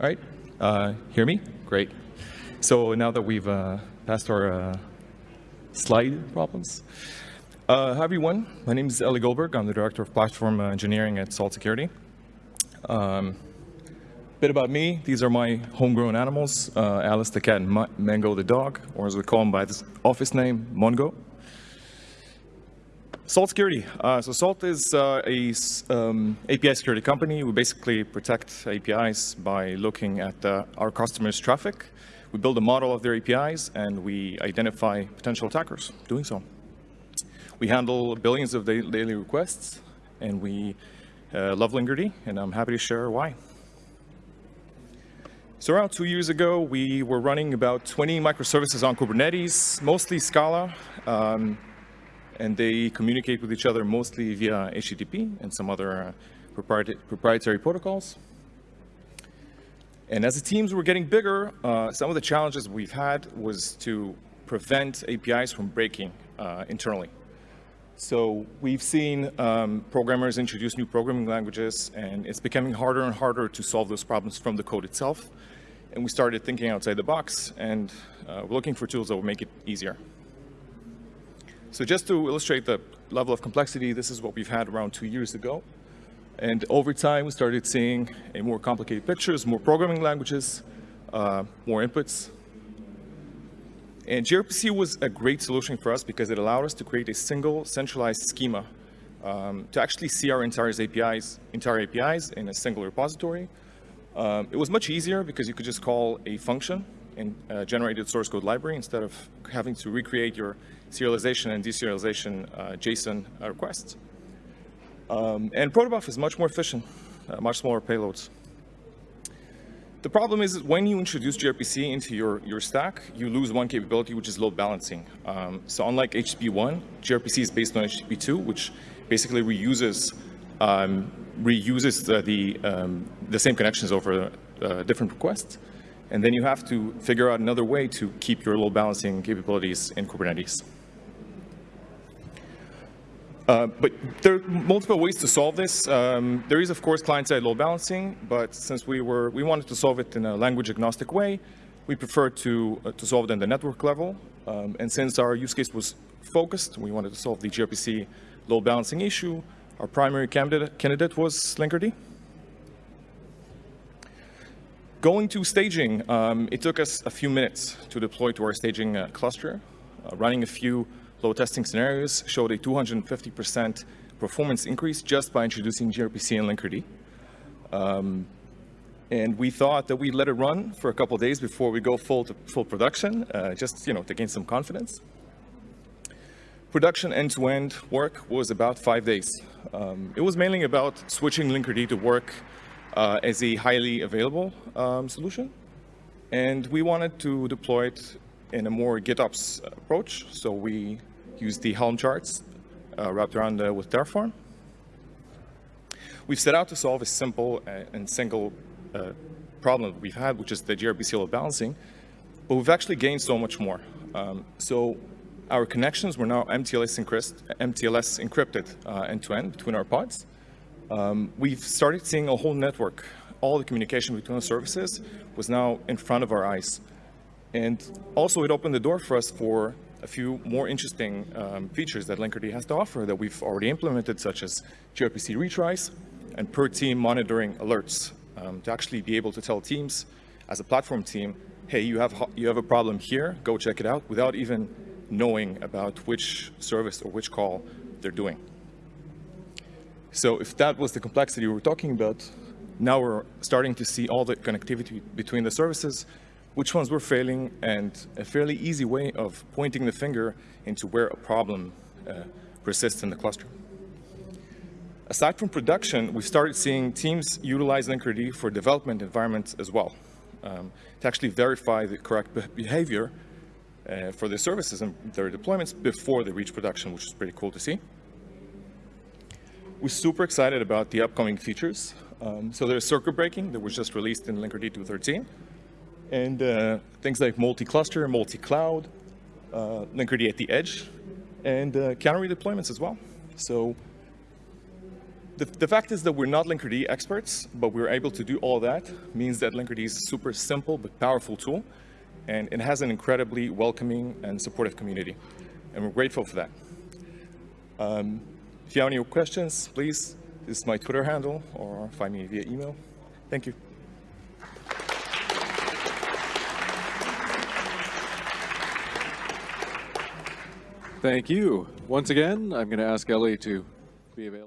All right, uh, hear me? Great. So now that we've uh, passed our uh, slide problems. Uh, hi everyone, my name is Eli Goldberg. I'm the Director of Platform Engineering at Salt Security. Um, bit about me, these are my homegrown animals, uh, Alice the cat and Ma Mango the dog, or as we call him by this office name, Mongo. Salt Security. Uh, so Salt is uh, a um, API security company. We basically protect APIs by looking at uh, our customers' traffic. We build a model of their APIs and we identify potential attackers doing so. We handle billions of daily requests and we uh, love Linkerd and I'm happy to share why. So around two years ago, we were running about 20 microservices on Kubernetes, mostly Scala. Um, and they communicate with each other mostly via HTTP and some other uh, proprietary, protocols. And as the teams were getting bigger, uh, some of the challenges we've had was to prevent APIs from breaking uh, internally. So we've seen um, programmers introduce new programming languages, and it's becoming harder and harder to solve those problems from the code itself. And we started thinking outside the box, and uh, looking for tools that will make it easier. So just to illustrate the level of complexity, this is what we've had around two years ago. And over time, we started seeing a more complicated pictures, more programming languages, uh, more inputs. And gRPC was a great solution for us because it allowed us to create a single centralized schema um, to actually see our entire APIs, entire APIs in a single repository. Um, it was much easier because you could just call a function and uh, generated source code library instead of having to recreate your serialization and deserialization uh, JSON uh, requests. Um, and protobuf is much more efficient, uh, much smaller payloads. The problem is when you introduce gRPC into your, your stack, you lose one capability, which is load balancing. Um, so unlike HTTP1, gRPC is based on HTTP2, which basically reuses um, reuses the the, um, the, same connections over uh, different requests. And then you have to figure out another way to keep your load balancing capabilities in Kubernetes. Uh, but there are multiple ways to solve this. Um, there is, of course, client-side load balancing, but since we were we wanted to solve it in a language-agnostic way, we preferred to uh, to solve it in the network level. Um, and since our use case was focused, we wanted to solve the gRPC load balancing issue. Our primary candidate, candidate was Linkerd. Going to staging, um, it took us a few minutes to deploy to our staging uh, cluster. Uh, running a few load testing scenarios showed a 250% performance increase just by introducing gRPC and Linkerd. Um, and we thought that we'd let it run for a couple days before we go full to full production, uh, just you know to gain some confidence. Production end-to-end -end work was about five days. Um, it was mainly about switching Linkerd to work uh, as a highly available um, solution. And we wanted to deploy it in a more GitOps approach. So we use the Helm charts uh, wrapped around uh, with Terraform. We've set out to solve a simple uh, and single uh, problem we've had, which is the gRPC load balancing, but we've actually gained so much more. Um, so our connections were now MTLS, MTLS encrypted uh, end-to-end -end between our pods. Um, we've started seeing a whole network. All the communication between the services was now in front of our eyes. And also it opened the door for us for a few more interesting um, features that Linkerd has to offer that we've already implemented, such as gRPC retries and per team monitoring alerts um, to actually be able to tell teams as a platform team, hey, you have, you have a problem here, go check it out, without even knowing about which service or which call they're doing. So if that was the complexity we were talking about, now we're starting to see all the connectivity between the services, which ones were failing, and a fairly easy way of pointing the finger into where a problem uh, persists in the cluster. Aside from production, we started seeing teams utilize Linkerd for development environments as well, um, to actually verify the correct behavior uh, for their services and their deployments before they reach production, which is pretty cool to see. We're super excited about the upcoming features. Um, so there's circuit breaking that was just released in Linkerd 2.13. And uh, things like multi-cluster, multi-cloud, uh, Linkerd at the edge, and uh, canary deployments as well. So the, the fact is that we're not Linkerd experts, but we're able to do all that, means that Linkerd is a super simple but powerful tool, and it has an incredibly welcoming and supportive community. And we're grateful for that. Um, if you have any questions, please, this is my Twitter handle, or find me via email. Thank you. Thank you. Once again, I'm going to ask Ellie to be available.